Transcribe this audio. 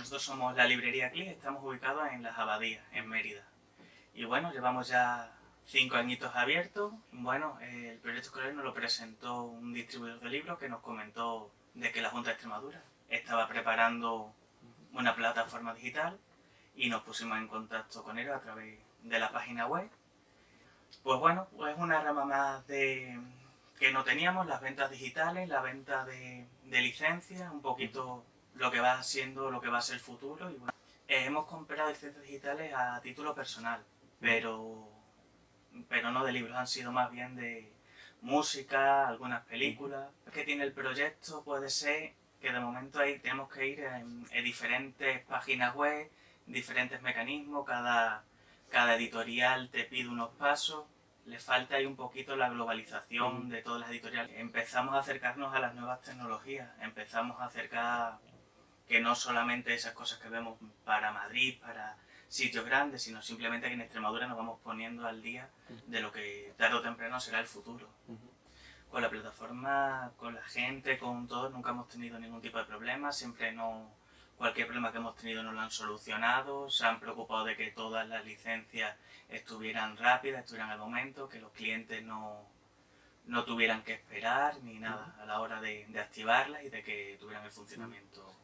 nosotros somos la librería CLI, estamos ubicados en Las Abadías, en Mérida. Y bueno, llevamos ya cinco añitos abiertos. Bueno, el proyecto escolar nos lo presentó un distribuidor de libros que nos comentó de que la Junta de Extremadura estaba preparando una plataforma digital y nos pusimos en contacto con ellos a través de la página web. Pues bueno, es una rama más que no teníamos, las ventas digitales, la venta de, licencias, un poquito lo que va siendo, lo que va a ser el futuro. Y bueno, eh, hemos comprado licencias digitales a título personal, pero, pero no de libros, han sido más bien de música, algunas películas. que tiene el proyecto puede ser que de momento ahí tenemos que ir en, diferentes páginas web, diferentes mecanismos, cada, cada editorial te pide unos pasos, le falta ahí un poquito la globalización de todas las editoriales. Empezamos a acercarnos a las nuevas tecnologías, empezamos a acercar que no solamente esas cosas que vemos para Madrid, para sitios grandes, sino simplemente que en Extremadura nos vamos poniendo al día de lo que tarde o temprano será el futuro. Con la plataforma, con la gente, con todo, nunca hemos tenido ningún tipo de problema, siempre no, cualquier problema que hemos tenido nos lo han solucionado, se han preocupado de que todas las licencias estuvieran rápidas, estuvieran al momento, que los clientes no, no tuvieran que esperar ni nada a la hora de, de activarlas y de que tuvieran el funcionamiento